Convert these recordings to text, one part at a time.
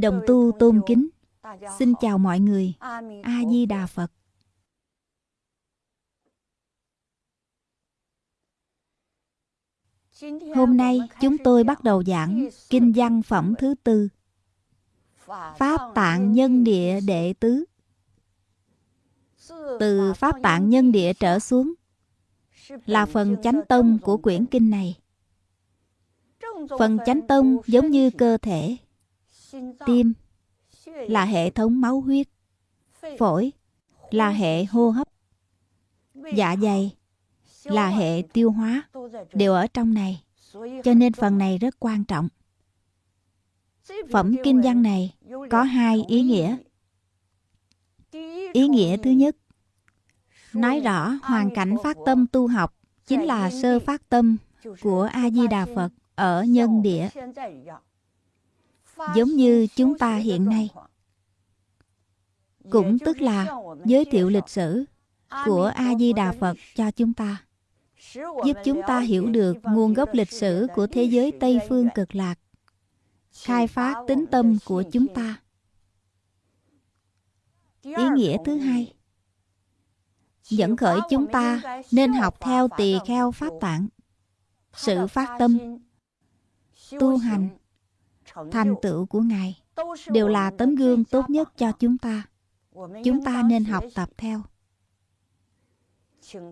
đồng tu tôn kính. Xin chào mọi người. A-di-đà Phật. Hôm nay chúng tôi bắt đầu giảng Kinh văn phẩm thứ tư. Pháp tạng nhân địa đệ tứ. Từ Pháp tạng nhân địa trở xuống, Là phần chánh tông của quyển kinh này. Phần chánh tông giống như cơ thể. Tim là hệ thống máu huyết. Phổi là hệ hô hấp. Dạ dày là hệ tiêu hóa đều ở trong này, cho nên phần này rất quan trọng. Phẩm kinh văn này có hai ý nghĩa. Ý nghĩa thứ nhất, nói rõ hoàn cảnh phát tâm tu học chính là sơ phát tâm của a di đà phật ở nhân địa giống như chúng ta hiện nay cũng tức là giới thiệu lịch sử của a di đà phật cho chúng ta giúp chúng ta hiểu được nguồn gốc lịch sử của thế giới Tây phương cực lạc, khai phát tính tâm của chúng ta. Ý nghĩa thứ hai dẫn khởi chúng ta nên học theo tỳ kheo pháp tạng sự phát tâm tu hành thành tựu của ngài đều là tấm gương tốt nhất cho chúng ta. chúng ta nên học tập theo.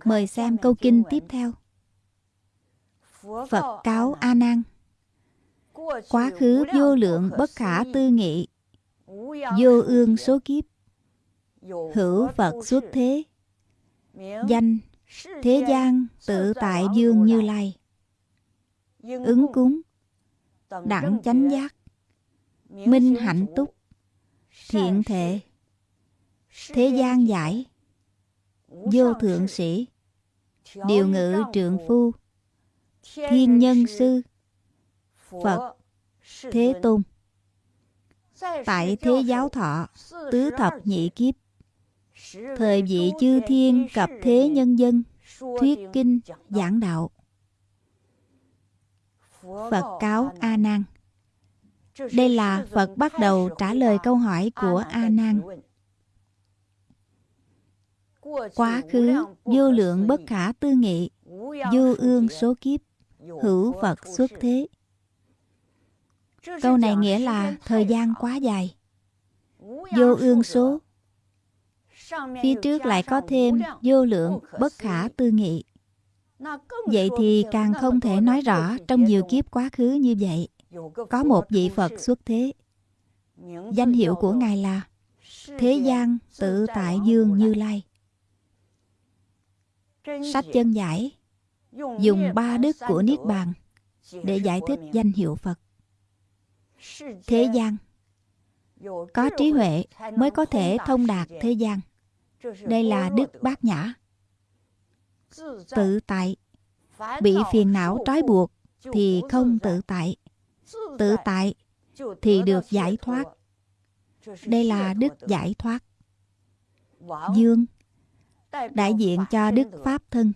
Mời xem câu kinh tiếp theo. Phật cáo A Nan. Quá khứ vô lượng bất khả tư nghị, vô ương số kiếp, hữu Phật xuất thế, danh thế gian tự tại dương như lai, ứng cúng, đẳng chánh giác, minh hạnh túc, thiện thệ, thế gian giải, vô thượng sĩ. điều ngự trượng phu. Thiên nhân sư. Phật. thế tôn. Tại thế giáo thọ tứ thập nhị kiếp. Thời vị chư thiên cập thế nhân dân thuyết kinh giảng đạo phật cáo a nan đây là phật bắt đầu trả lời câu hỏi của a nan quá khứ, vô lượng bất khả tư nghị, vô ương số kiếp, hữu phật xuất thế. Câu này nghĩa là thời gian quá dài. Vô ương số. Phía trước lại có thêm vô lượng bất khả tư nghị vậy thì càng không thể nói rõ trong nhiều kiếp quá khứ như vậy có một vị phật xuất thế danh hiệu của ngài là thế gian tự tại dương như lai Sách chân giải dùng ba đức của Niết Bàn để giải thích danh hiệu Phật. Thế gian có trí huệ mới có thể thông đạt thế gian. Đây là đức bát nhã. Tự tại bị phiền não trói buộc thì không tự tại. Tự tại thì được giải thoát. Đây là đức giải thoát. Dương đại diện cho Đức Pháp Thân.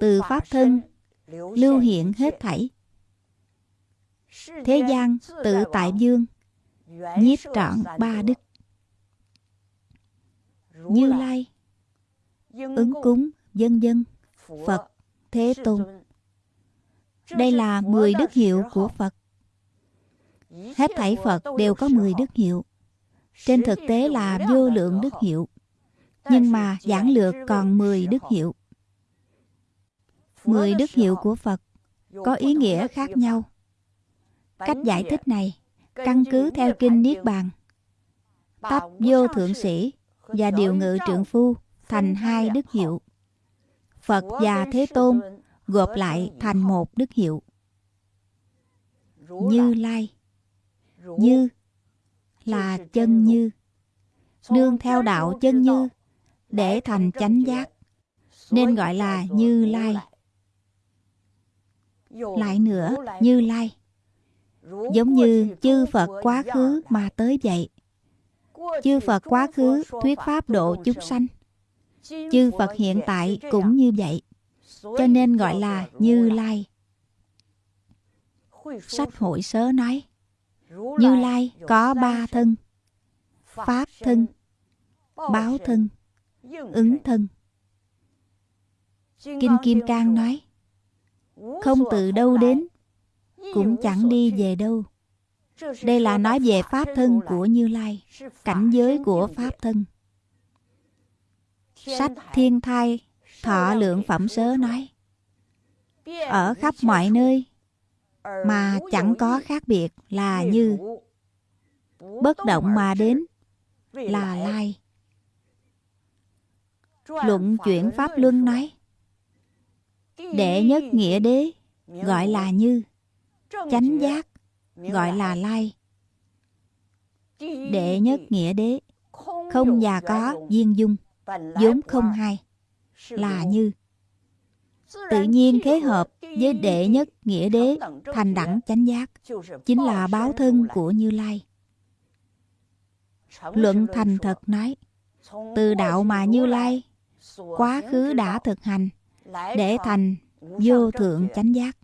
Từ Pháp Thân lưu hiện hết thảy. Thế gian tự tại dương, nhiếp trọn ba đức. Như Lai, ứng cúng, dân dân, Phật, Thế Tôn. Đây là 10 đức hiệu của Phật. Hết thảy Phật đều có 10 đức hiệu. Trên thực tế là vô lượng đức hiệu nhưng mà giảng lược còn 10 đức hiệu. 10 đức hiệu của Phật có ý nghĩa khác nhau. Cách giải thích này căn cứ theo kinh Niết Bàn. Tắp vô thượng sĩ và điều ngự trượng phu thành hai đức hiệu. Phật và Thế Tôn gộp lại thành một đức hiệu. Như Lai, Như là chân như Nương theo đạo chân như để thành chánh giác, nên gọi là như lai lại nữa, như lai, giống như chư Phật quá khứ mà tới vậy. Chư Phật quá khứ thuyết pháp độ chúng sanh. Chư Phật hiện tại cũng như vậy. Cho nên gọi là Như Lai. Sách hội sớ nói, Như Lai có ba thân, Pháp thân, Báo thân, Ứng thân. Kinh Kim Cang nói, không từ đâu đến, cũng chẳng đi về đâu. Đây là nói về Pháp thân của Như Lai, cảnh giới của Pháp thân. Sách Thiên Thai, Thọ Lượng Phẩm Sớ nói, ở khắp mọi nơi mà chẳng có khác biệt là như bất động mà đến là lai. Luận chuyển pháp luân nói đệ nhất nghĩa đế gọi là như chánh giác gọi là lai. Đệ nhất nghĩa đế không và có viên dung vốn không hai là như. Tự nhiên khế hợp với đệ nhất nghĩa đế thành đẳng chánh giác, chính là báo thân của như lai. Luận thành thật nói, từ đạo mà như lai, quá khứ đã thực hành để thành vô thượng chánh giác.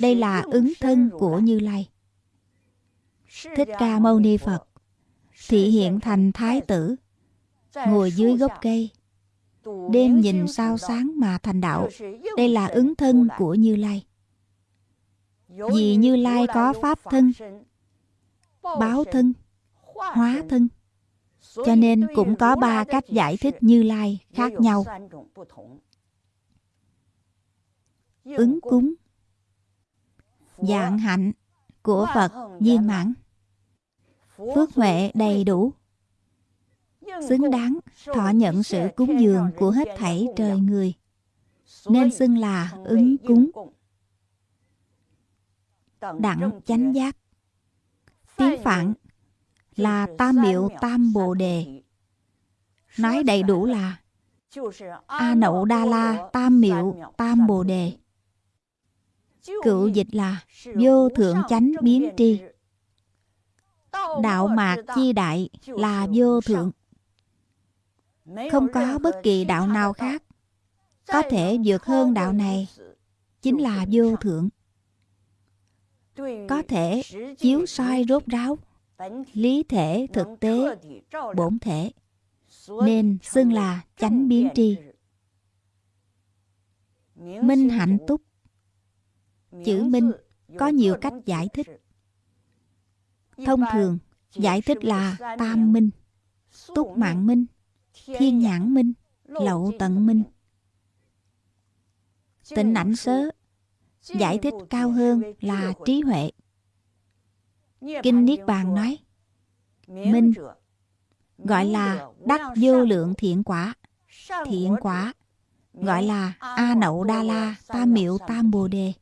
Đây là ứng thân của như lai. Thích ca mâu ni phật, thị hiện thành thái tử ngồi dưới gốc cây. Đêm nhìn sao sáng mà thành đạo. Đây là ứng thân của như lai. Vì như lai có pháp thân báo thân hóa thân. Cho nên cũng có ba cách giải thích như lai khác nhau. Ứng cúng dạng hạnh của phật viên mãn. Phước huệ đầy đủ xứng đáng thọ nhận sự cúng dường của hết thảy trời người. Nên xưng là ứng cúng. đặng chánh giác. tiếng phạn là tam miệu tam bồ đề. nói đầy đủ là a nậu đa la tam miệu tam bồ đề. Cựu dịch là vô thượng chánh biến tri. đạo mạc chi đại là vô thượng không có bất kỳ đạo nào khác. có thể vượt hơn đạo này. chính là vô thượng. Có thể chiếu soi rốt ráo. lý thể thực tế bổn thể. Nên xưng là chánh biến tri. minh hạnh túc. Chữ minh có nhiều cách giải thích. thông thường giải thích là tam minh túc mạng minh thiên nhãn minh, lậu tận minh. Tịnh ảnh sớ, giải thích cao hơn là trí huệ. Kinh niết bàn nói, minh gọi là đắc vô lượng thiện quả thiện quả gọi là a nậu đa la tam miệu tam bồ đề.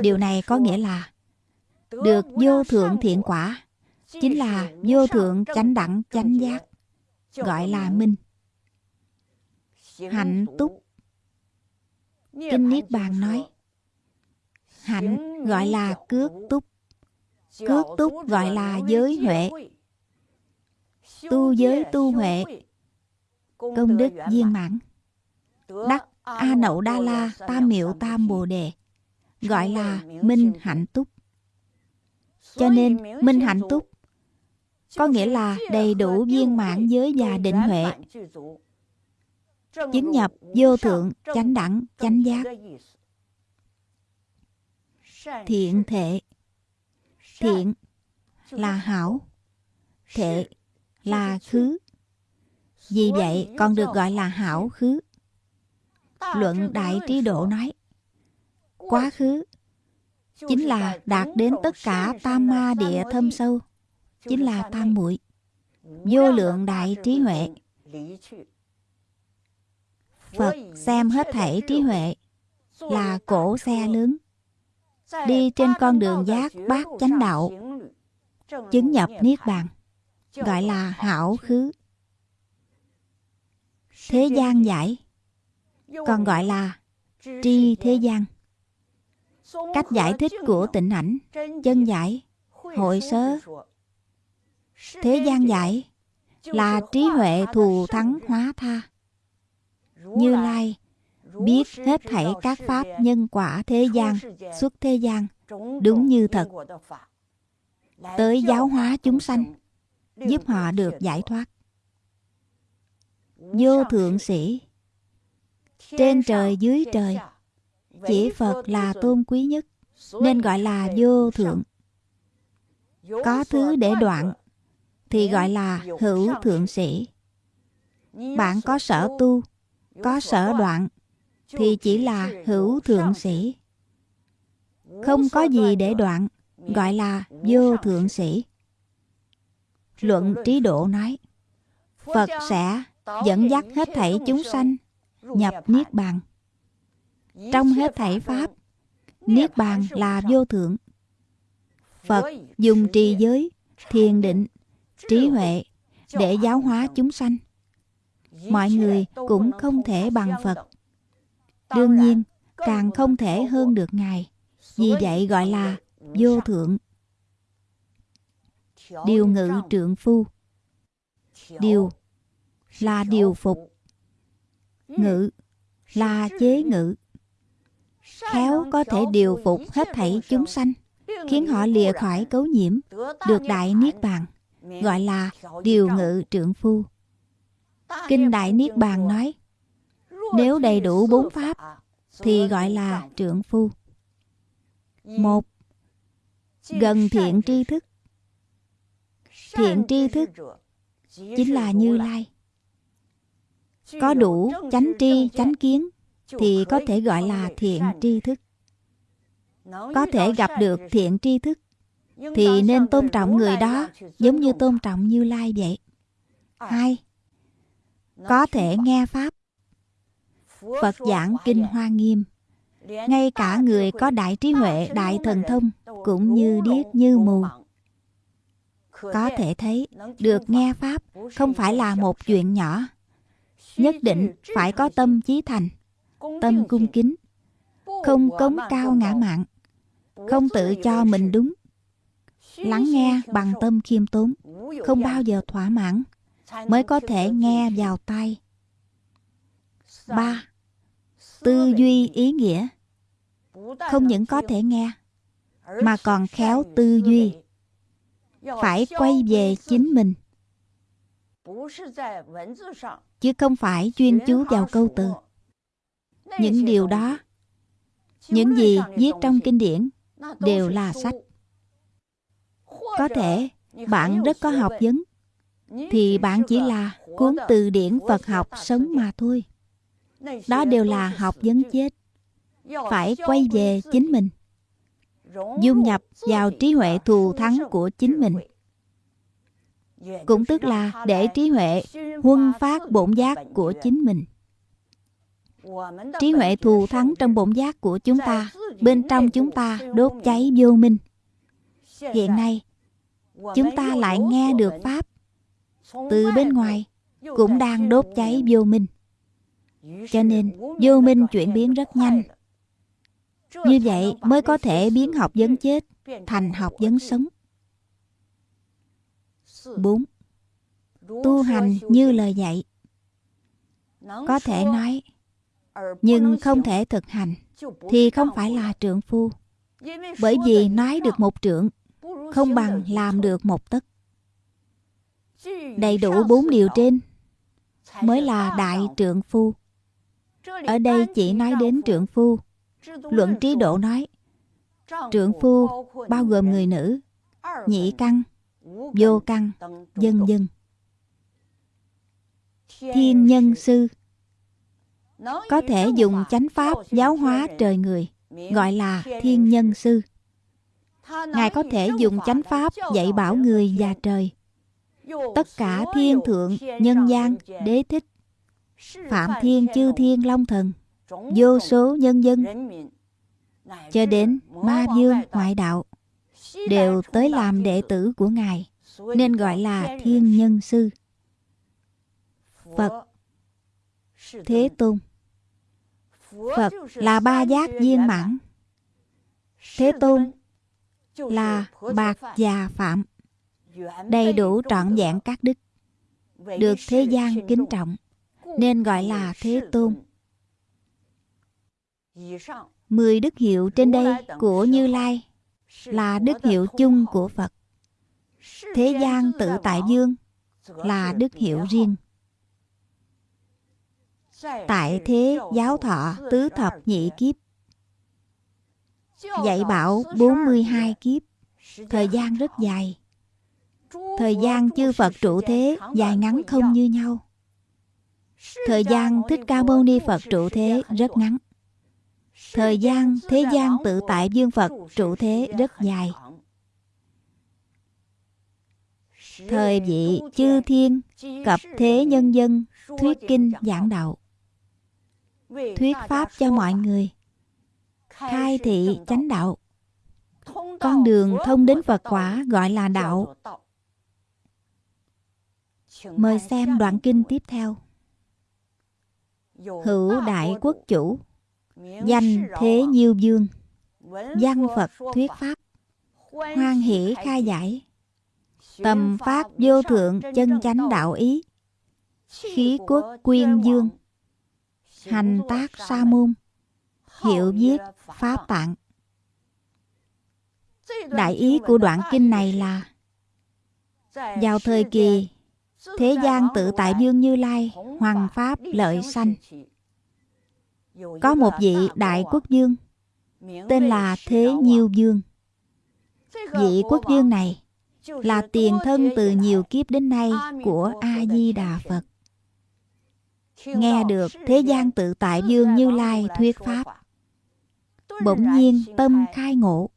Điều này có nghĩa là được vô thượng thiện quả, chính là vô thượng chánh đẳng chánh giác gọi là minh hạnh túc. Kinh niết bàn nói hạnh gọi là cước túc. Cước túc gọi là giới huệ. tu giới tu huệ công đức viên mãn. Đắc a nậu đa la tam miệu tam bồ đề gọi là minh hạnh túc. Cho nên minh hạnh túc có nghĩa là đầy đủ viên mãn giới và định huệ. Chứng nhập, vô thượng, chánh đẳng, chánh giác. Thiện thể. Thiện là hảo. Thể là khứ. Vì vậy còn được gọi là hảo khứ. Luận đại trí độ nói, quá khứ chính là đạt đến tất cả tam ma địa thâm sâu chính là tam muội. Vô lượng đại trí huệ. Phật xem hết thảy trí huệ là cổ xe lớn. Đi trên con đường giác bát chánh đạo, chứng nhập niết bàn, gọi là hảo khứ. Thế gian giải, còn gọi là tri thế gian. Cách giải thích của tịnh ảnh, chân giải, hội sớ thế gian giải là trí huệ thù thắng hóa tha. Như lai biết hết thảy các pháp nhân quả thế gian xuất thế gian đúng như thật. tới giáo hóa chúng sanh giúp họ được giải thoát. Vô thượng sĩ trên trời dưới trời chỉ phật là tôn quý nhất nên gọi là vô thượng. có thứ để đoạn thì gọi là hữu thượng sĩ. Bạn có sở tu, có sở đoạn, thì chỉ là hữu thượng sĩ. Không có gì để đoạn, gọi là vô thượng sĩ. Luận trí độ nói, phật sẽ dẫn dắt hết thảy chúng sanh, nhập niết bàn. Trong hết thảy pháp, niết bàn là vô thượng. Phật dùng trì giới, thiền định trí huệ để giáo hóa chúng sanh. Mọi người cũng không thể bằng phật. đương nhiên càng không thể hơn được ngài. vì vậy gọi là vô thượng. Điều ngự trượng phu. Điều là điều phục. Ngự là chế ngự. Khéo có thể điều phục hết thảy chúng sanh khiến họ lìa khỏi cấu nhiễm được đại niết bàn gọi là điều ngự trượng phu. Kinh đại niết bàn nói, nếu đầy đủ bốn pháp, thì gọi là trượng phu. Một, gần thiện tri thức. Thiện tri thức chính là như lai. Có đủ chánh tri, chánh kiến thì có thể gọi là thiện tri thức. Có thể gặp được thiện tri thức thì nên tôn trọng người đó giống như tôn trọng như lai vậy. Hai có thể nghe pháp. Phật giảng kinh hoa nghiêm. Ngay cả người có đại trí huệ đại thần thông cũng như điếc như mù. có thể thấy được nghe pháp không phải là một chuyện nhỏ. Nhất định phải có tâm chí thành tâm cung kính không cống cao ngã mạn không tự cho mình đúng lắng nghe bằng tâm khiêm tốn, không bao giờ thỏa mãn, mới có thể nghe vào tai. Ba, tư duy ý nghĩa. Không những có thể nghe, mà còn khéo tư duy. Phải quay về chính mình. Chứ không phải chuyên chú vào câu từ. Những điều đó, những gì viết trong kinh điển đều là sách có thể bạn rất có học vấn. Thì bạn chỉ là cuốn từ điển phật học sống mà thôi. Đó đều là học vấn chết. Phải quay về chính mình. dung nhập vào trí huệ thù thắng của chính mình. cũng tức là để trí huệ huân phát bổn giác của chính mình. Trí huệ thù thắng trong bổn giác của chúng ta bên trong chúng ta đốt cháy vô minh. Hiện nay chúng ta lại nghe được pháp. Từ bên ngoài cũng đang đốt cháy vô minh. Cho nên vô minh chuyển biến rất nhanh. Như vậy mới có thể biến học vấn chết thành học vấn sống. 4. Tu hành như lời dạy. Có thể nói Nhưng không thể thực hành Thì không phải là trượng phu. Bởi vì nói được một trượng không bằng làm được một tấc. Đầy đủ bốn điều trên Mới là đại trượng phu. Ở đây chỉ nói đến trượng phu. Luận trí độ nói, Trượng phu bao gồm người nữ, Nhị căn, Vô căn, Dân dân. Thiên nhân sư Có thể dùng chánh pháp giáo hóa trời người, Gọi là thiên nhân sư. Ngài có thể dùng chánh pháp dạy bảo người và trời. Tất cả thiên thượng, nhân gian, đế thích Phạm thiên chư thiên long thần vô số nhân dân cho đến ma dương ngoại đạo đều tới làm đệ tử của ngài nên gọi là thiên nhân sư. Phật thế tôn phật là ba giác viên mãn. Thế Tôn là bạc già phạm, đầy đủ trọn vẹn các đức, được thế gian kính trọng, nên gọi là Thế Tôn. Mười đức hiệu trên đây của Như Lai là đức hiệu chung của Phật. Thế gian tự tại dương là đức hiệu riêng. Tại thế giáo thọ tứ thập nhị kiếp Dạy bảo 42 kiếp. Thời gian rất dài. Thời gian chư Phật trụ thế dài ngắn không như nhau. Thời gian Thích Ca Mâu Ni Phật trụ thế rất ngắn. Thời gian thế gian tự tại dương Phật trụ thế rất dài. Thời vị chư thiên cập thế nhân dân thuyết kinh giảng đạo. Thuyết pháp cho mọi người. Khai thị chánh đạo. Con đường thông đến Phật quả gọi là đạo. Mời xem đoạn kinh tiếp theo. Hữu đại quốc chủ. Danh thế nhiêu dương. Văn Phật thuyết pháp. Hoan hỷ khai giải. Tầm phát vô thượng chân chánh đạo ý. Khí quốc quyên dương. Hành tác sa môn. Hiệu viết pháp tạng. Đại ý của đoạn kinh này là, Vào thời kỳ, Thế gian tự tại dương Như Lai, Hoàng Pháp lợi sanh. Có một vị đại quốc dương, Tên là Thế Nhiêu Dương. Vị quốc dương này Là tiền thân từ nhiều kiếp đến nay Của A-di-đà Phật. Nghe được thế gian tự tại dương Như Lai thuyết Pháp Bỗng nhiên tâm khai ngộ.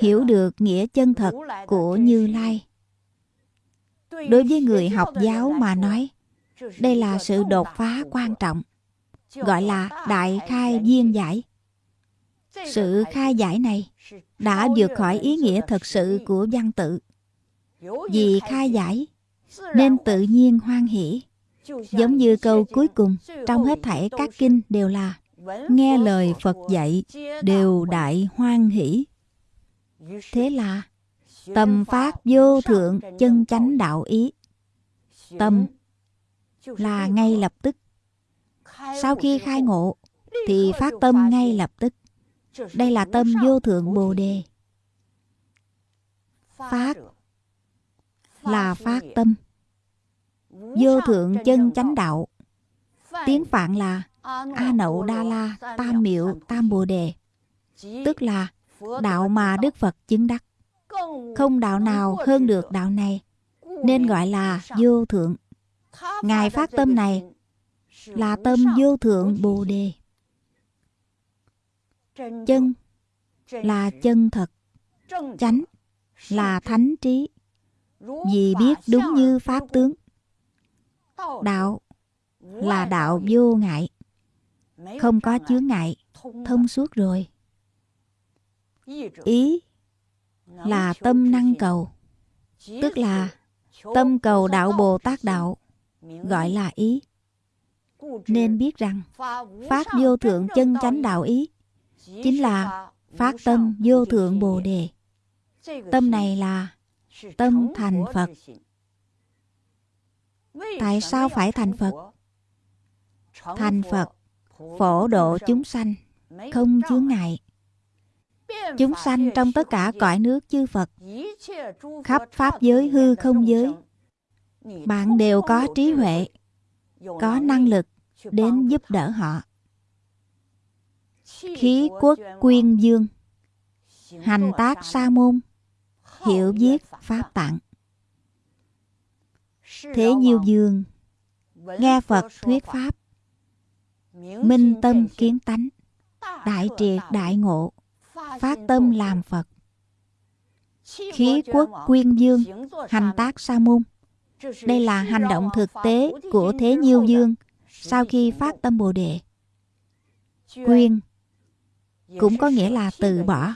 Hiểu được nghĩa chân thật của Như Lai. Đối với người học giáo mà nói, Đây là sự đột phá quan trọng, Gọi là đại khai viên giải. Sự khai giải này đã vượt khỏi ý nghĩa thật sự của văn tự. Vì khai giải, nên tự nhiên hoan hỷ, Giống như câu cuối cùng trong hết thảy các kinh đều là Nghe lời Phật dạy đều đại hoan hỷ. Thế là Tâm phát vô thượng chân chánh đạo ý. Tâm là ngay lập tức. Sau khi khai ngộ Thì phát tâm ngay lập tức. Đây là tâm vô thượng Bồ Đề. Phát là phát tâm. Vô thượng chân chánh đạo. Tiếng Phạn là A Nậu Đa La, Tam Miệu, Tam Bồ Đề. Tức là đạo mà Đức Phật chứng đắc. Không đạo nào hơn được đạo này, Nên gọi là vô thượng. Ngài phát tâm này Là tâm vô thượng Bồ Đề. Chân là chân thật, Chánh là thánh trí. Vì biết đúng như Pháp tướng, Đạo là đạo vô ngại. Không có chướng ngại. Thông suốt rồi. Ý là tâm năng cầu. Tức là tâm cầu đạo Bồ Tát Đạo Gọi là ý. Nên biết rằng Phát vô thượng chân chánh đạo ý Chính là phát tâm vô thượng Bồ Đề. Tâm này là tâm thành Phật. Tại sao phải thành Phật? Thành Phật, phổ độ chúng sanh, không chướng ngại. Chúng sanh trong tất cả cõi nước chư Phật, khắp Pháp giới hư không giới, bạn đều có trí huệ, có năng lực đến giúp đỡ họ. Khí quốc quyên dương, hành tác sa môn, hiểu viết pháp tạng. Thế Nhiêu Dương Nghe Phật thuyết Pháp Minh tâm kiến tánh Đại triệt đại ngộ Phát tâm làm Phật. Khí quốc quyên dương Hành tác sa môn. Đây là hành động thực tế của Thế Nhiêu Dương Sau khi phát tâm Bồ Đề. Quyên Cũng có nghĩa là từ bỏ.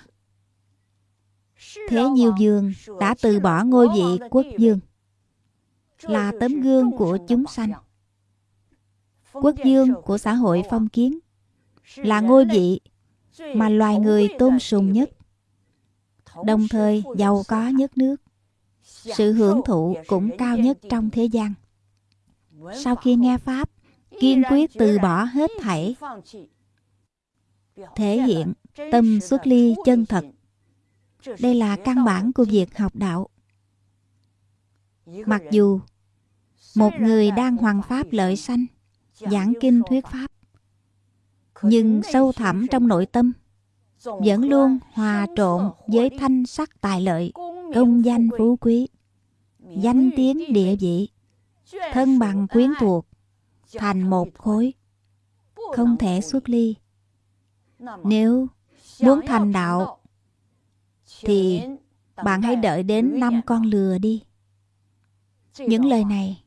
Thế Nhiêu Dương đã từ bỏ ngôi vị quốc dương là tấm gương của chúng sanh. Quốc dương của xã hội phong kiến là ngôi vị mà loài người tôn sùng nhất. Đồng thời, giàu có nhất nước, sự hưởng thụ cũng cao nhất trong thế gian. Sau khi nghe pháp, kiên quyết từ bỏ hết thảy, thể hiện tâm xuất ly chân thật, đây là căn bản của việc học đạo. Mặc dù một người đang hoàn pháp lợi sanh giảng kinh thuyết pháp. Nhưng sâu thẳm trong nội tâm, vẫn luôn hòa trộn với thanh sắc tài lợi, công danh phú quý, danh tiếng địa vị, thân bằng quyến thuộc, thành một khối, không thể xuất ly. Nếu muốn thành đạo, thì bạn hãy đợi đến năm con lừa đi. Những lời này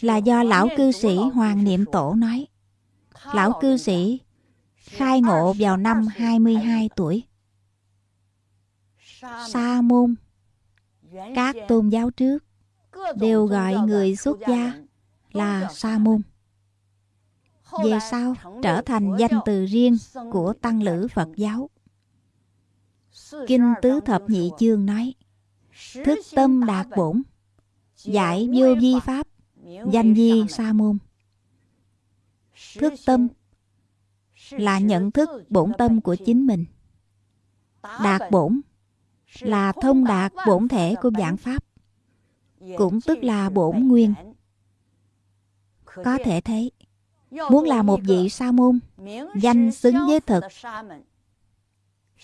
là do lão cư sĩ Hoàng Niệm Tổ nói. Lão cư sĩ khai ngộ vào năm 22 tuổi. Sa môn, Các tôn giáo trước đều gọi người xuất gia là sa môn. Về sau trở thành danh từ riêng của tăng lữ Phật giáo. Kinh Tứ Thập Nhị Chương nói, Thức tâm đạt bổn, Giải vô vi pháp Danh di sa môn. Thức tâm Là nhận thức bổn tâm của chính mình. Đạt bổn Là thông đạt bổn thể của giảng pháp Cũng tức là bổn nguyên. Có thể thấy Muốn là một vị sa môn Danh xứng với thực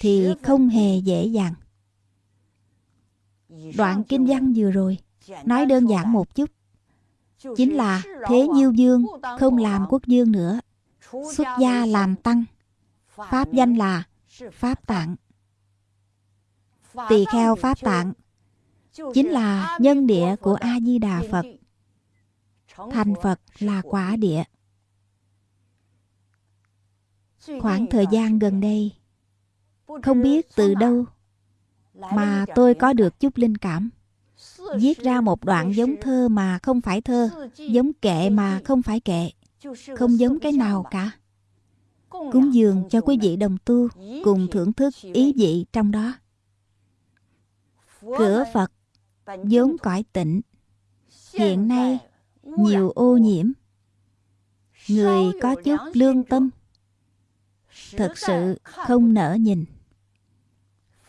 Thì không hề dễ dàng. Đoạn kinh văn vừa rồi Nói đơn giản một chút Chính là thế nhiêu dương Không làm quốc dương nữa. Xuất gia làm tăng. Pháp danh là Pháp tạng. Tỳ kheo Pháp tạng Chính là nhân địa của A-di-đà Phật. Thành Phật là quả địa. Khoảng thời gian gần đây, Không biết từ đâu Mà tôi có được chút linh cảm. Viết ra một đoạn giống thơ mà không phải thơ, Giống kệ mà không phải kệ. Không giống cái nào cả. Cúng dường cho quý vị đồng tu, Cùng thưởng thức ý vị trong đó. Cửa Phật, vốn cõi tịnh. Hiện nay, nhiều ô nhiễm. Người có chút lương tâm. Thật sự không nỡ nhìn.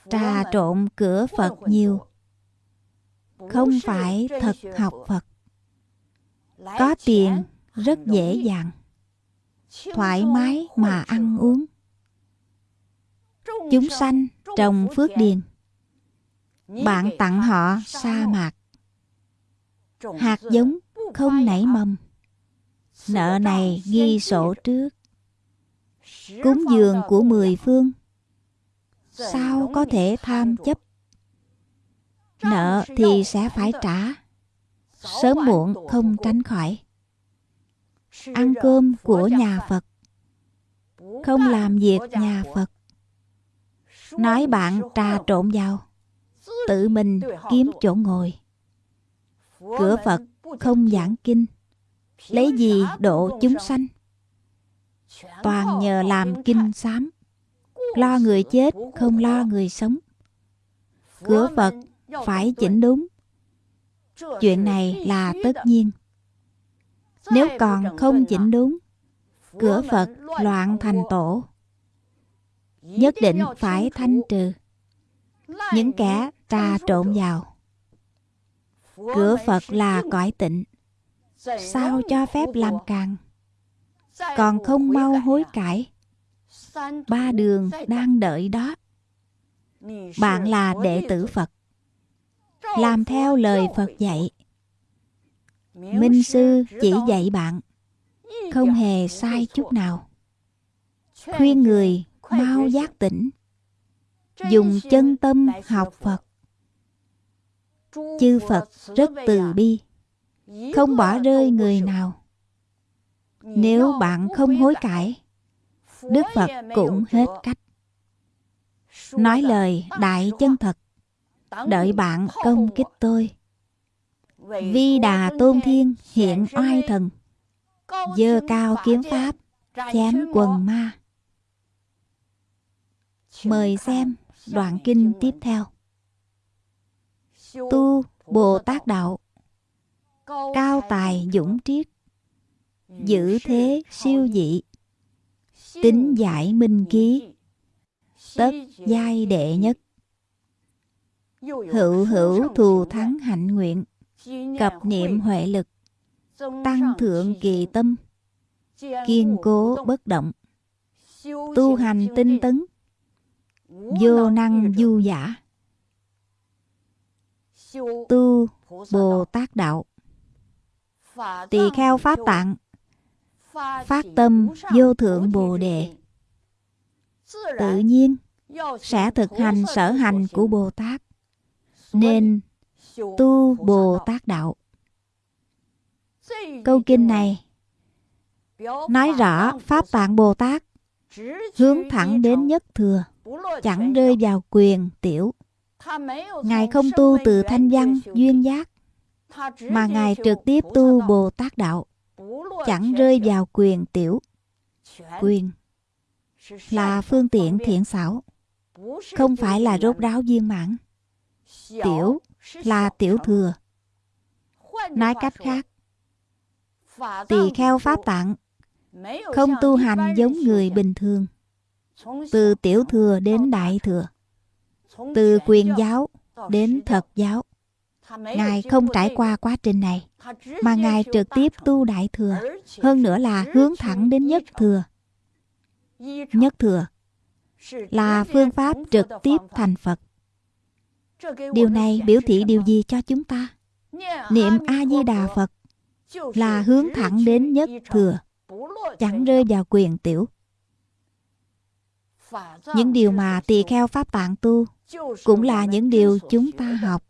Trà trộn cửa Phật nhiều không phải thật học Phật. Có tiền rất dễ dàng, thoải mái mà ăn uống. Chúng sanh trồng phước điền. Bạn tặng họ sa mạc. Hạt giống không nảy mầm. Nợ này ghi sổ trước. Cúng dường của mười phương. Sao có thể tham chấp Nợ thì sẽ phải trả. Sớm muộn không tránh khỏi. Ăn cơm của nhà Phật. Không làm việc nhà Phật. Nói bạn trà trộn vào. Tự mình kiếm chỗ ngồi. Cửa Phật không giảng kinh. Lấy gì độ chúng sanh? Toàn nhờ làm kinh sám Lo người chết không lo người sống. Cửa Phật phải chỉnh đúng. Chuyện này là tất nhiên. Nếu còn không chỉnh đúng, cửa phật loạn thành tổ. Nhất định phải thanh trừ. Những kẻ trà trộn vào. Cửa phật là cõi tịnh. Sao cho phép làm càng? Còn không mau hối cải. Ba đường đang đợi đó. Bạn là đệ tử phật làm theo lời Phật dạy. Minh sư chỉ dạy bạn, không hề sai chút nào. Khuyên người mau giác tỉnh, dùng chân tâm học Phật. Chư Phật rất từ bi, không bỏ rơi người nào. Nếu bạn không hối cải, Đức Phật cũng hết cách. Nói lời đại chân thật đợi bạn công kích tôi. Vi đà tôn thiên hiện oai thần dơ cao kiếm pháp chém quần ma. Mời xem đoạn kinh tiếp theo. Tu Bồ Tát Đạo. Cao tài dũng triết. Giữ thế siêu dị. Tính giải minh ký. Tất giai đệ nhất Hữu hữu thù thắng hạnh nguyện, Cập niệm huệ lực, Tăng thượng kỳ tâm, Kiên cố bất động, Tu hành tinh tấn, Vô năng du giả, Tu Bồ Tát Đạo. Tỳ kheo Pháp Tạng, Phát tâm vô thượng Bồ Đề. Tự nhiên sẽ thực hành sở hành của Bồ Tát. Nên tu Bồ Tát Đạo Câu kinh này nói rõ Pháp Tạng Bồ Tát hướng thẳng đến nhất thừa, chẳng rơi vào quyền tiểu. Ngài không tu từ thanh văn, duyên giác, mà Ngài trực tiếp tu Bồ Tát Đạo, chẳng rơi vào quyền tiểu. Quyền là phương tiện thiện xảo, không phải là rốt ráo viên mãn. Tiểu là tiểu thừa. Nói cách khác, tỳ kheo pháp tạng không tu hành giống người bình thường. Từ tiểu thừa đến đại thừa từ quyền giáo đến thật giáo ngài không trải qua quá trình này mà ngài trực tiếp tu đại thừa hơn nữa là hướng thẳng đến nhất thừa. Nhất thừa là phương pháp trực tiếp thành phật điều này biểu thị điều gì cho chúng ta? niệm a di đà phật là hướng thẳng đến nhất thừa chẳng rơi vào quyền tiểu. Những điều mà tỳ kheo pháp tạng tu cũng là những điều chúng ta học.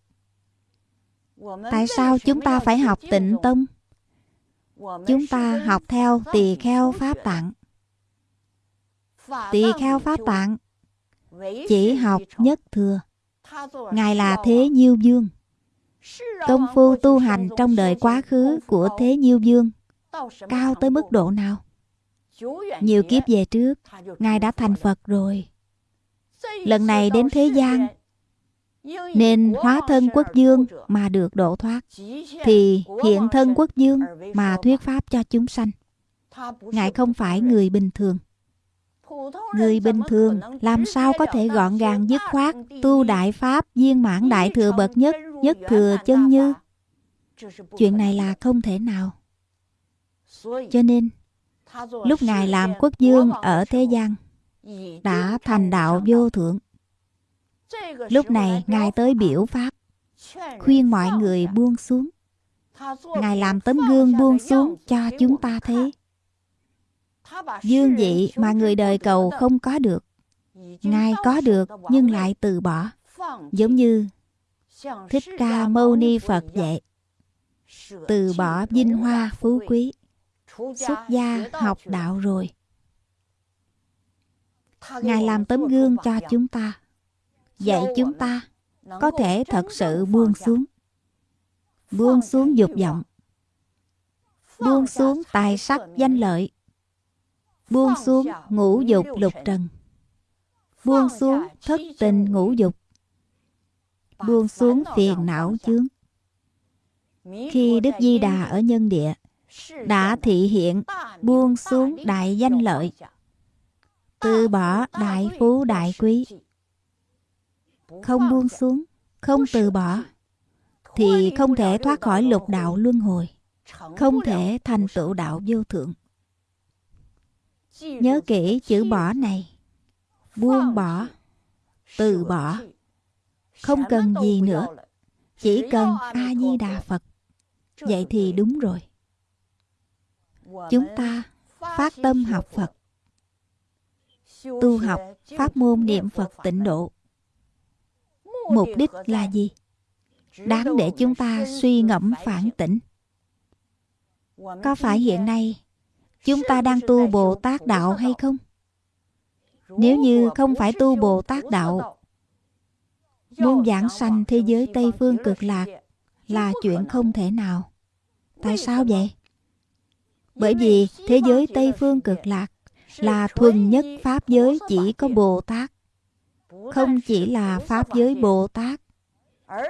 tại sao chúng ta phải học tịnh tông? Chúng ta học theo tỳ kheo pháp tạng. Tỳ kheo pháp tạng chỉ học nhất thừa ngài là thế nhiêu dương công phu tu hành trong đời quá khứ của thế nhiêu dương cao tới mức độ nào? nhiều kiếp về trước ngài đã thành phật rồi. lần này đến thế gian nên hóa thân quốc dương mà được độ thoát. thì hiện thân quốc dương mà thuyết pháp cho chúng sanh. ngài không phải người bình thường người bình thường làm sao có thể gọn gàng dứt khoát tu đại pháp viên mãn đại thừa bậc nhất nhất thừa chân như chuyện này là không thể nào. Cho nên lúc ngài làm quốc dương ở thế gian đã thành đạo vô thượng. Lúc này ngài tới biểu pháp khuyên mọi người buông xuống. Ngài làm tấm gương buông xuống cho chúng ta thấy dương vị mà người đời cầu không có được. Ngài có được nhưng lại từ bỏ. Giống như thích ca mâu ni phật vậy. Từ bỏ vinh hoa phú quý, xuất gia học đạo rồi. Ngài làm tấm gương cho chúng ta. Dạy chúng ta có thể thật sự buông xuống. Buông xuống dục vọng. Buông xuống tài sắc danh lợi buông xuống ngũ dục lục trần. Buông xuống thất tình ngũ dục. Buông xuống phiền não chướng. Khi đức di đà ở nhân địa, đã thị hiện buông xuống đại danh lợi. Từ bỏ đại phú đại quý. Không buông xuống, không từ bỏ, thì không thể thoát khỏi lục đạo luân hồi, không thể thành tựu đạo vô thượng nhớ kỹ chữ bỏ này. Buông bỏ. từ bỏ. không cần gì nữa. chỉ cần a di đà phật. Vậy thì đúng rồi. Chúng ta phát tâm học phật. Tu học pháp môn niệm phật tịnh độ. Mục đích là gì? Đáng để chúng ta suy ngẫm phản tỉnh có phải hiện nay chúng ta đang tu bồ tát đạo hay không? Nếu như không phải tu bồ tát đạo muốn giảng sanh thế giới tây phương cực lạc là chuyện không thể nào. Tại sao vậy? Bởi vì thế giới tây phương cực lạc là thuần nhất pháp giới chỉ có bồ tát không chỉ là pháp giới Bồ Tát,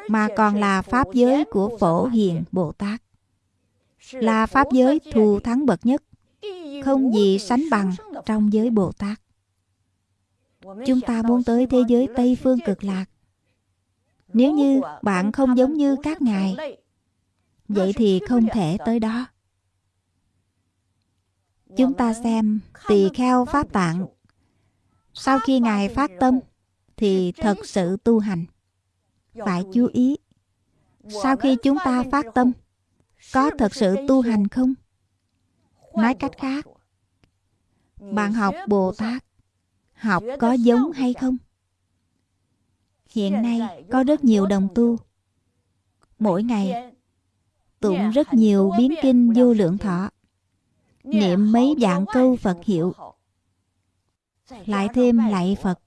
mà còn là pháp giới của Phổ Hiền Bồ Tát. Là pháp giới thù thắng bậc nhất, không gì sánh bằng trong giới Bồ Tát. Chúng ta muốn tới thế giới Tây Phương cực lạc. Nếu như bạn không giống như các ngài, vậy thì không thể tới đó. Chúng ta xem tỳ kheo pháp tạng. Sau khi Ngài phát tâm, thì thật sự tu hành. Phải chú ý. Sau khi chúng ta phát tâm, có thật sự tu hành không? Nói cách khác, bạn học Bồ Tát, học có giống hay không? Hiện nay có rất nhiều đồng tu. Mỗi ngày tụng rất nhiều biến kinh vô lượng thọ niệm mấy vạn câu Phật hiệu, lại thêm lạy Phật.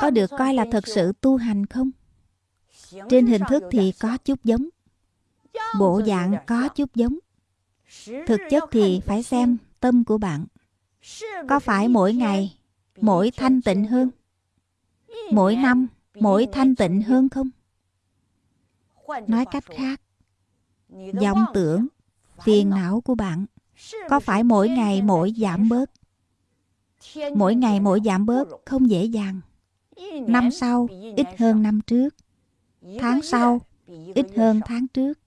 Có được coi là thật sự tu hành không? Trên hình thức thì có chút giống, bộ dạng có chút giống. Thực chất thì phải xem tâm của bạn. Có phải mỗi ngày, mỗi thanh tịnh hơn? Mỗi năm, mỗi thanh tịnh hơn không? Nói cách khác, vọng tưởng, phiền não của bạn có phải mỗi ngày mỗi giảm bớt mỗi ngày mỗi giảm bớt không dễ dàng năm sau ít hơn năm trước tháng sau ít hơn tháng trước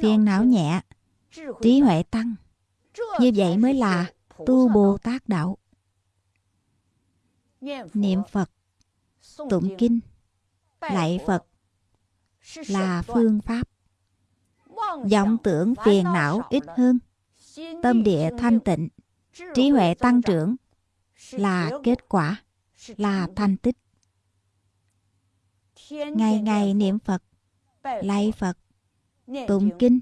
phiền não nhẹ trí huệ tăng. Như vậy mới là tu bồ tát đạo. Niệm phật tụng kinh. Lạy phật là phương pháp. Vọng tưởng phiền não ít hơn. Tâm địa thanh tịnh, trí huệ tăng trưởng. Là kết quả, là thành tích. Ngày ngày niệm Phật, lạy Phật, tụng kinh,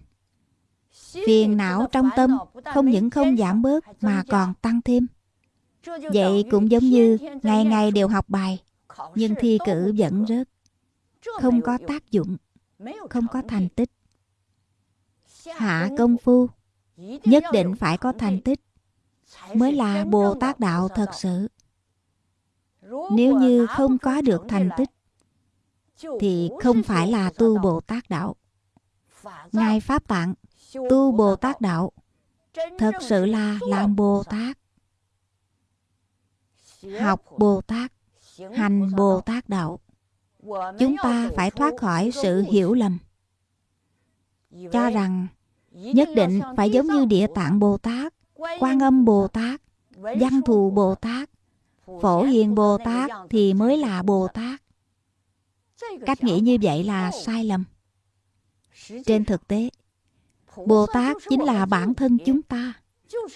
phiền não trong tâm không những không giảm bớt mà còn tăng thêm. Vậy cũng giống như ngày ngày đều học bài, nhưng thi cử vẫn rớt. Không có tác dụng, không có thành tích. Hạ công phu nhất định phải có thành tích mới là bồ tát đạo thật sự. Nếu như không có được thành tích thì không phải là tu bồ tát đạo. Ngài pháp tạng tu bồ tát đạo. Thật sự là làm bồ tát. Học bồ tát hành bồ tát đạo. Chúng ta phải thoát khỏi sự hiểu lầm. Cho rằng nhất định phải giống như địa tạng bồ tát quan âm bồ tát văn thù bồ tát phổ hiền bồ tát thì mới là bồ tát. Cách nghĩ như vậy là sai lầm. Trên thực tế bồ tát chính là bản thân chúng ta,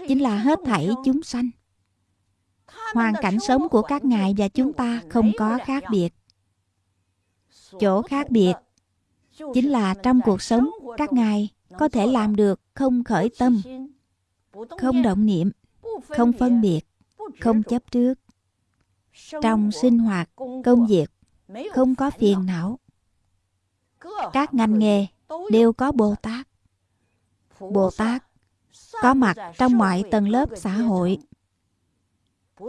chính là hết thảy chúng sanh. Hoàn cảnh sống của các ngài và chúng ta không có khác biệt. Chỗ khác biệt chính là trong cuộc sống, các ngài có thể làm được không khởi tâm, không động niệm, không phân biệt, không chấp trước. Trong sinh hoạt, công việc, không có phiền não. Các ngành nghề đều có bồ tát bồ tát có mặt trong mọi tầng lớp xã hội.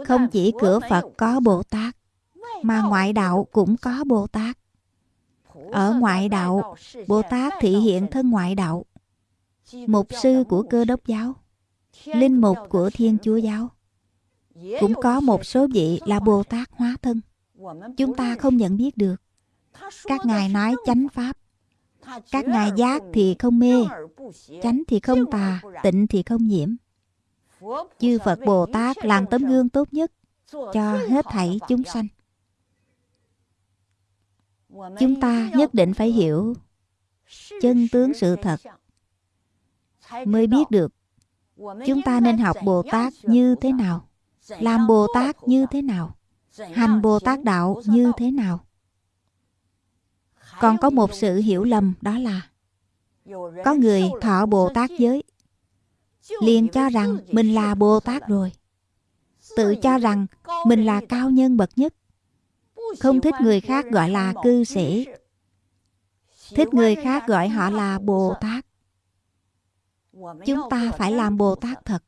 Không chỉ cửa phật có bồ tát mà ngoại đạo cũng có bồ tát ở ngoại đạo bồ tát thị hiện thân ngoại đạo. Mục sư của cơ đốc giáo, linh mục của thiên chúa giáo, cũng có một số vị là bồ tát hóa thân. Chúng ta không nhận biết được. Các ngài nói chánh pháp, các ngài giác thì không mê chánh thì không tà tịnh thì không nhiễm. chư phật bồ tát làm tấm gương tốt nhất cho hết thảy chúng sanh. chúng ta nhất định phải hiểu chân tướng sự thật mới biết được chúng ta nên học bồ tát như thế nào làm bồ tát như thế nào hành bồ tát đạo như thế nào. còn có một sự hiểu lầm đó là có người thọ bồ tát giới. Liền cho rằng mình là bồ tát rồi. Tự cho rằng mình là cao nhân bậc nhất. Không thích người khác gọi là cư sĩ. Thích người khác gọi họ là bồ tát chúng ta phải làm bồ tát thật.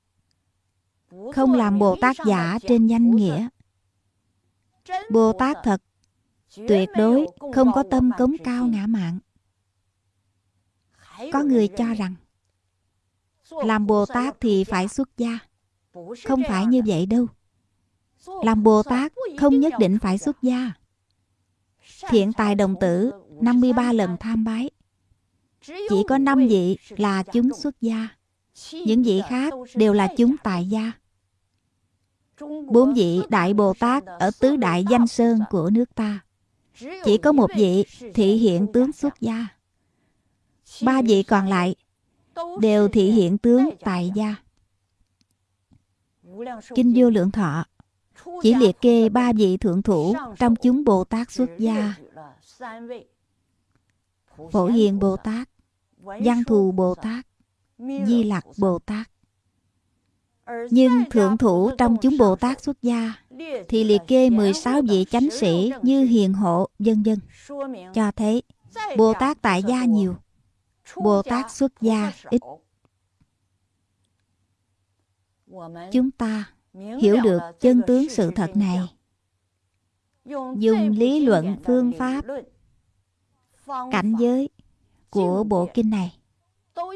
Không làm bồ tát giả trên danh nghĩa. Bồ Tát thật, tuyệt đối không có tâm cống cao ngã mạng. Có người cho rằng làm Bồ Tát thì phải xuất gia. Không phải như vậy đâu. Làm Bồ Tát không nhất định phải xuất gia. Thiện tài đồng tử 53 lần tham bái. Chỉ có 5 vị là chúng xuất gia. Những vị khác đều là chúng tại gia. Bốn vị Đại Bồ Tát ở tứ đại danh sơn của nước ta. Chỉ có một vị thị hiện tướng xuất gia. Ba vị còn lại đều thị hiện tướng tại gia. Kinh Vô Lượng Thọ chỉ liệt kê ba vị thượng thủ trong chúng Bồ Tát xuất gia. Phổ Hiền Bồ Tát, Văn Thù Bồ Tát, Di Lặc Bồ Tát. Nhưng thượng thủ trong chúng Bồ Tát xuất gia thì liệt kê 16 vị chánh sĩ như hiền hộ, dân dân. Cho thấy Bồ Tát tại gia nhiều, Bồ Tát xuất gia ít. Chúng ta hiểu được chân tướng sự thật này. Dùng lý luận phương pháp cảnh giới của bộ kinh này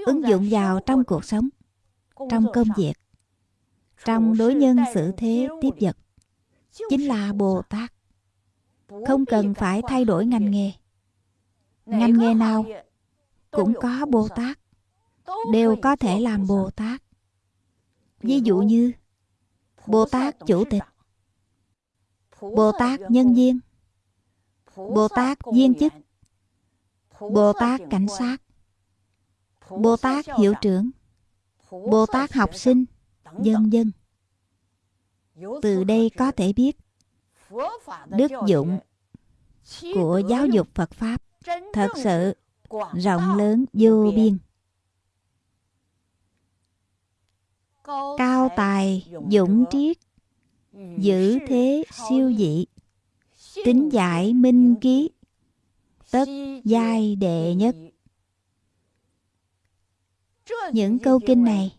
ứng dụng vào trong cuộc sống, trong công việc, trong đối nhân xử thế tiếp vật. Chính là bồ tát không cần phải thay đổi ngành nghề. Ngành nghề nào cũng có bồ tát đều có thể làm bồ tát ví dụ như bồ tát chủ tịch bồ tát nhân viên bồ tát viên chức bồ tát cảnh sát bồ tát hiệu trưởng bồ tát học sinh dân dân từ đây có thể biết đức dụng của giáo dục phật pháp. Thật sự rộng lớn vô biên. Cao tài dũng triết giữ thế siêu dị. Tính giải minh ký. Tất giai đệ nhất. Những câu kinh này.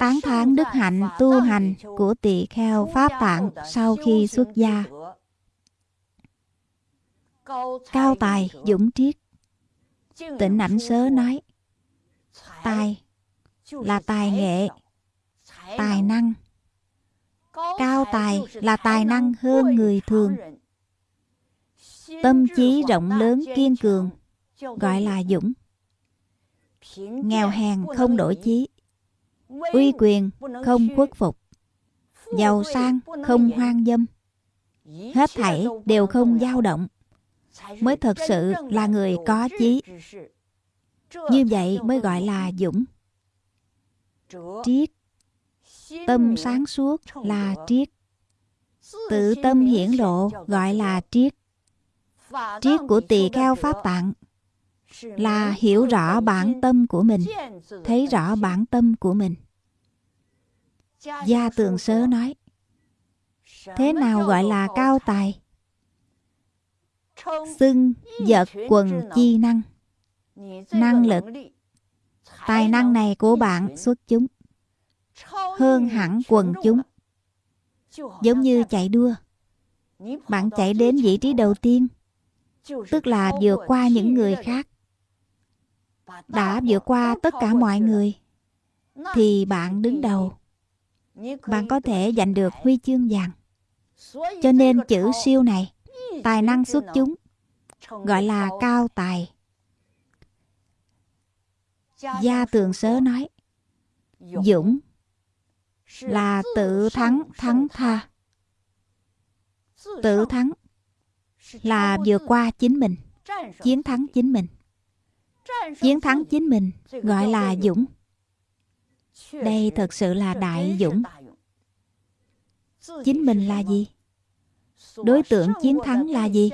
tán thán đức hạnh tu hành của tỳ kheo pháp tạng sau khi xuất gia. cao tài dũng triết tịnh ảnh sớ nói tài là tài nghệ tài năng. Cao tài là tài năng hơn người thường. tâm trí rộng lớn kiên cường gọi là dũng. Nghèo hèn không đổi chí uy quyền không khuất phục giàu sang không hoang dâm. Hết thảy đều không dao động mới thật sự là người có chí như vậy mới gọi là dũng. triết tâm sáng suốt là triết. Tự tâm hiển lộ gọi là triết. Triết của tỳ kheo pháp tạng là hiểu rõ bản tâm của mình thấy rõ bản tâm của mình. Gia tường sớ nói thế nào gọi là cao tài xưng vật quần chi năng. Năng lực tài năng này của bạn xuất chúng. Hơn hẳn quần chúng. giống như chạy đua. Bạn chạy đến vị trí đầu tiên tức là vượt qua những người khác. Đã vượt qua tất cả mọi người thì bạn đứng đầu. Bạn có thể giành được huy chương vàng. Cho nên chữ siêu này tài năng xuất chúng, gọi là cao tài. Gia tường sớ nói, dũng là tự thắng thắng tha. Tự thắng là vượt qua chính mình, chiến thắng chính mình. Chiến thắng chính mình gọi là dũng. Đây thật sự là đại dũng. Chính mình là gì? Đối tượng chiến thắng là gì?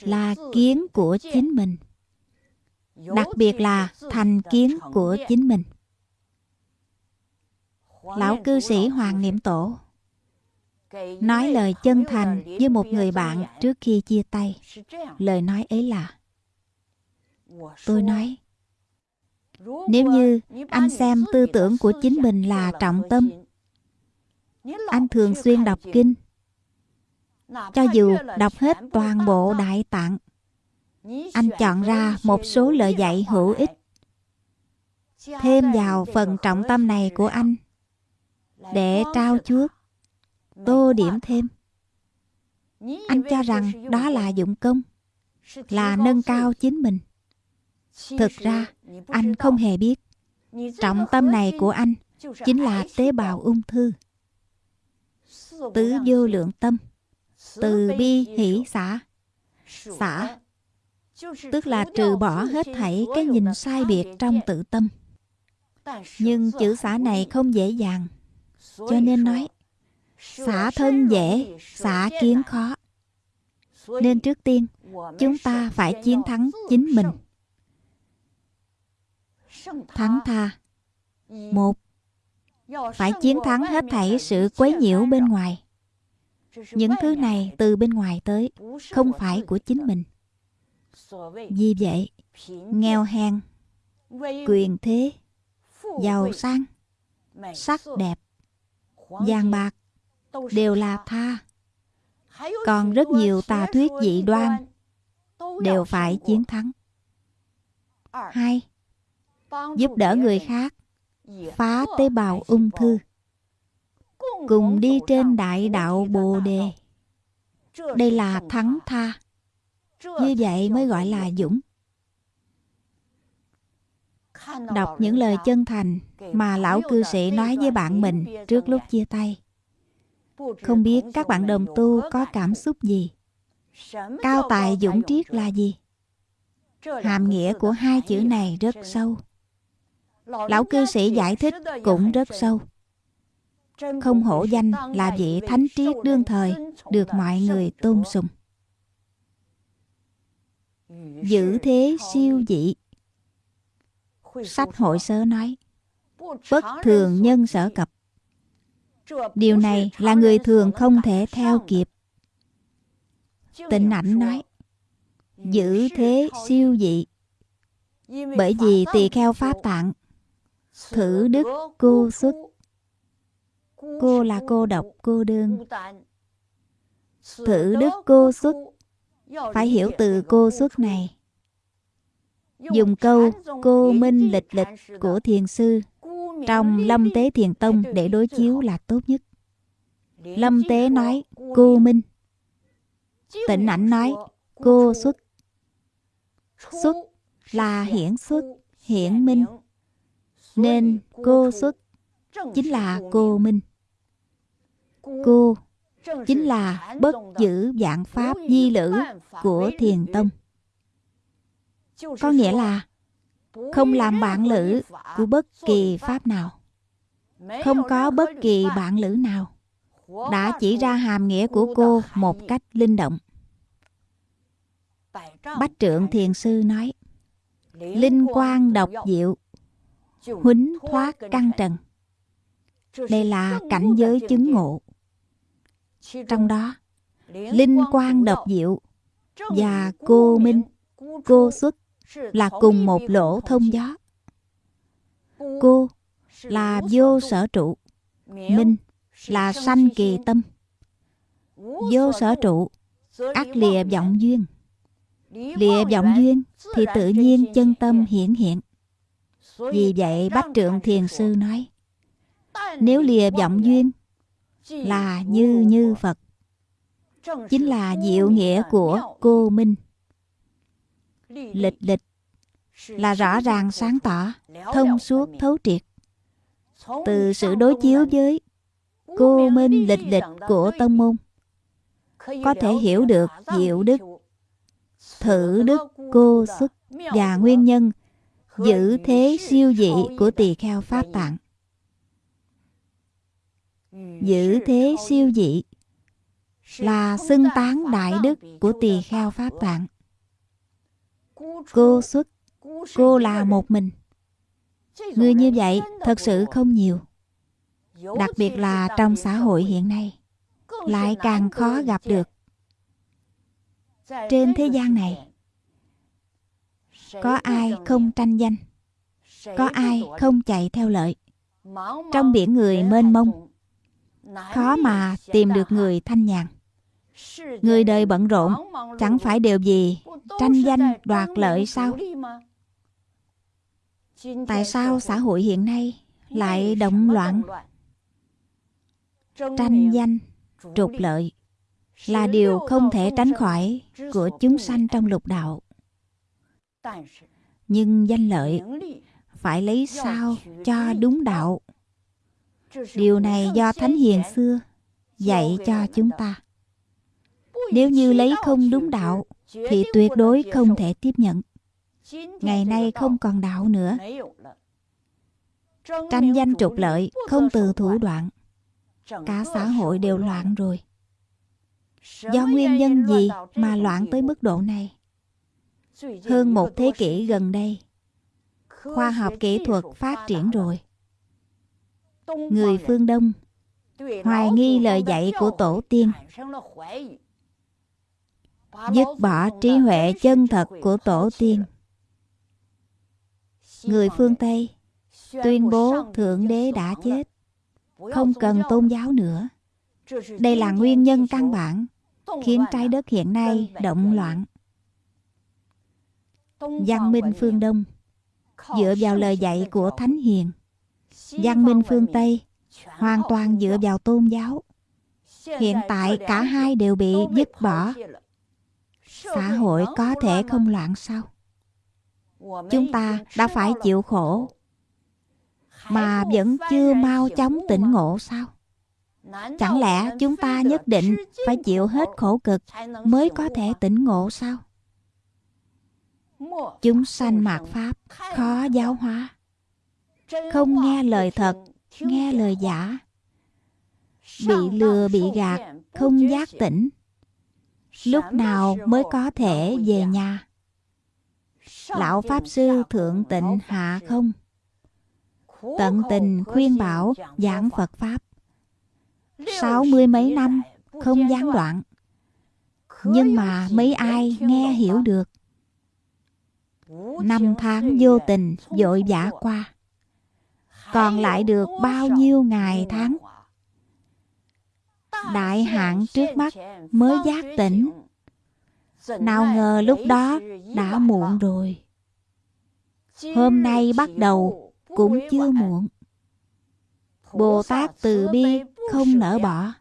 là kiến của chính mình. Đặc biệt là thành kiến của chính mình. Lão cư sĩ hoàng niệm tổ. Nói lời chân thành với một người bạn trước khi chia tay. Lời nói ấy là tôi nói nếu như anh xem tư tưởng của chính mình là trọng tâm anh thường xuyên đọc kinh. Cho dù đọc hết toàn bộ Đại Tạng, anh chọn ra một số lời dạy hữu ích. Thêm vào phần trọng tâm này của anh để trao chuốt tô điểm thêm. Anh cho rằng đó là dụng công là nâng cao chính mình. Thực ra anh không hề biết trọng tâm này của anh chính là tế bào ung thư tứ vô lượng tâm. Từ bi hỷ xả. Xả. Tức là trừ bỏ hết thảy cái nhìn sai biệt trong tự tâm. Nhưng chữ xả này không dễ dàng. Cho nên nói, xả thân dễ, xả kiến khó. Nên trước tiên, chúng ta phải chiến thắng chính mình. Thắng tha. Một phải chiến thắng hết thảy sự quấy nhiễu bên ngoài. Những thứ này từ bên ngoài tới, không phải của chính mình. Vì vậy, nghèo hèn, quyền thế, giàu sang, sắc đẹp, vàng bạc đều là tha. Còn rất nhiều tà thuyết dị đoan đều phải chiến thắng. Hai, giúp đỡ người khác phá tế bào ung thư. cùng đi trên đại đạo bồ đề. đây là thắng tha. Như vậy mới gọi là dũng. Đọc những lời chân thành mà lão cư sĩ nói với bạn mình trước lúc chia tay. Không biết các bạn đồng tu có cảm xúc gì? Cao tài dũng triết là gì? Hàm nghĩa của hai chữ này rất sâu lão cư sĩ giải thích cũng rất sâu. Không hổ danh là vị thánh triết đương thời, được mọi người tôn sùng. Giữ thế siêu dị. Sách hội sớ nói, bất thường nhân sở cập. Điều này là người thường không thể theo kịp. Tịnh ảnh nói, giữ thế siêu dị. Bởi vì tỳ kheo pháp tạng thử đức cô xuất. Cô là cô độc, cô đơn thử đức cô xuất. Phải hiểu từ cô xuất này. Dùng câu cô minh lịch lịch của thiền sư trong lâm tế thiền tông để đối chiếu là tốt nhất. Lâm tế nói, cô minh. Tịnh ảnh nói, cô xuất. Xuất là hiển xuất, hiển minh nên cô xuất chính là cô minh. Cô chính là bất giữ dạng pháp di lữ của thiền tông. Có nghĩa là không làm bạn lữ của bất kỳ pháp nào. Không có bất kỳ bạn lữ nào đã chỉ ra hàm nghĩa của cô một cách linh động. Bách trượng thiền sư nói, linh quang độc diệu huính thoát căn trần. Đây là cảnh giới chứng ngộ. Trong đó linh quang độc diệu và cô minh cô xuất là cùng một lỗ thông gió. cô là vô sở trụ. minh là sanh kỳ tâm. Vô sở trụ. ác lìa vọng duyên. Lìa vọng duyên thì tự nhiên chân tâm hiển hiện vì vậy bách trượng thiền sư nói, nếu lìa vọng duyên là như như phật, chính là diệu nghĩa của cô minh. Lịch lịch là rõ ràng sáng tỏ, thông suốt, thấu triệt. Từ sự đối chiếu với cô minh lịch lịch của tông môn, có thể hiểu được diệu đức, thử đức, cô xuất và nguyên nhân giữ thế siêu dị của tỳ kheo pháp tạng. Giữ thế siêu dị là xưng tán đại đức của tỳ kheo pháp tạng. Cô xuất, cô là một mình. Người như vậy thật sự không nhiều. Đặc biệt là trong xã hội hiện nay, lại càng khó gặp được. Trên thế gian này có ai không tranh danh? Có ai không chạy theo lợi? Trong biển người mênh mông khó mà tìm được người thanh nhàn. Người đời bận rộn Chẳng phải điều gì Tranh danh đoạt lợi sao? Tại sao xã hội hiện nay Lại động loạn? Tranh danh Trục lợi Là điều không thể tránh khỏi Của chúng sanh trong lục đạo Nhưng danh lợi Phải lấy sao cho đúng đạo Điều này do Thánh Hiền xưa dạy cho chúng ta. Nếu như lấy không đúng đạo, thì tuyệt đối không thể tiếp nhận. Ngày nay không còn đạo nữa. Tranh danh trục lợi, không từ thủ đoạn. Cả xã hội đều loạn rồi. Do nguyên nhân gì mà loạn tới mức độ này? Hơn một thế kỷ gần đây, khoa học kỹ thuật phát triển rồi. Người phương Đông hoài nghi lời dạy của tổ tiên dứt bỏ trí huệ chân thật của tổ tiên. Người phương tây tuyên bố thượng đế đã chết không cần tôn giáo nữa. Đây là nguyên nhân căn bản khiến trái đất hiện nay động loạn văn minh phương đông. Dựa vào lời dạy của thánh hiền văn minh phương tây hoàn toàn dựa vào tôn giáo. Hiện tại cả hai đều bị dứt bỏ. xã hội có thể không loạn sao? Chúng ta đã phải chịu khổ mà vẫn chưa mau chóng tỉnh ngộ sao? Chẳng lẽ chúng ta nhất định phải chịu hết khổ cực mới có thể tỉnh ngộ sao chúng sanh mạt pháp khó giáo hóa. Không nghe lời thật, nghe lời giả. Bị lừa, bị gạt, không giác tỉnh. Lúc nào mới có thể về nhà? Lão pháp sư thượng tịnh hạ không? Tận tình khuyên bảo, giảng phật pháp. Sáu mươi mấy năm, không gián đoạn. Nhưng mà mấy ai nghe hiểu được? Năm tháng vô tình vội vã qua. Còn lại được bao nhiêu ngày tháng? đại hạn trước mắt mới giác tỉnh. nào ngờ lúc đó đã muộn rồi. Hôm nay bắt đầu cũng chưa muộn. Bồ tát từ bi không nỡ bỏ.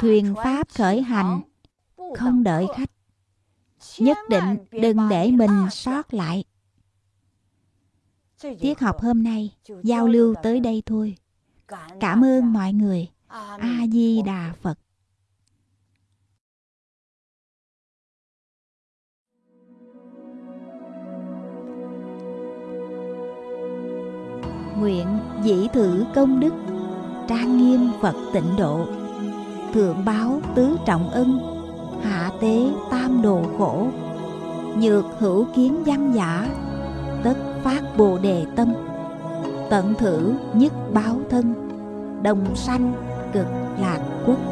Thuyền pháp khởi hành không đợi khách nhất định đừng để mình sót lại Tiết học hôm nay, giao lưu tới đây thôi. Cảm ơn mọi người. A Di Đà Phật. Nguyện dĩ thử công đức, Trang nghiêm Phật tịnh độ Thượng báo tứ trọng ân Hạ tế tam đồ khổ, Nhược hữu kiến văn giả, Tất phát bồ đề tâm, tận thử nhất báo thân, đồng sanh cực lạc quốc.